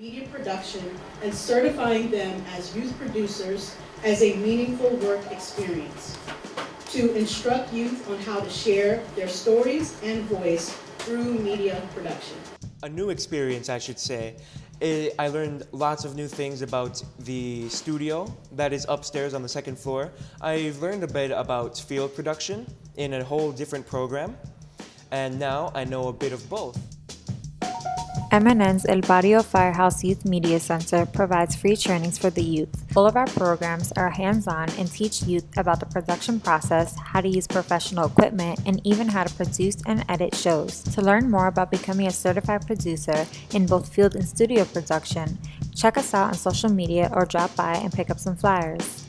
media production and certifying them as youth producers as a meaningful work experience. To instruct youth on how to share their stories and voice through media production. A new experience, I should say. I I learned lots of new things about the studio that is upstairs on the second floor. I've learned a bit about field production in a whole different program. And now I know a bit of both. MNN's El Barrio Firehouse Youth Media Center provides free trainings for the youth. All of our programs are hands-on and teach youth about the production process, how to use professional equipment, and even how to produce and edit shows. To learn more about becoming a certified producer in both field and studio production, check us out on social media or drop by and pick up some flyers.